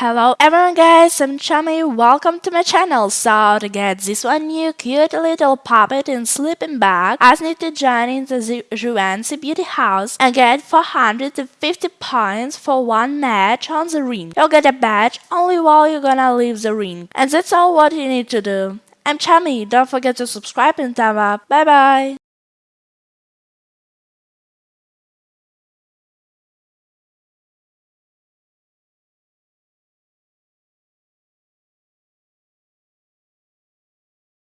Hello everyone guys, I'm Chummy, welcome to my channel. So to get this one new cute little puppet in sleeping bag, I need to join in the Juancy Beauty House and get 450 points for one match on the ring. You'll get a badge only while you're gonna leave the ring. And that's all what you need to do. I'm Chummy, don't forget to subscribe and thumb up. Bye bye!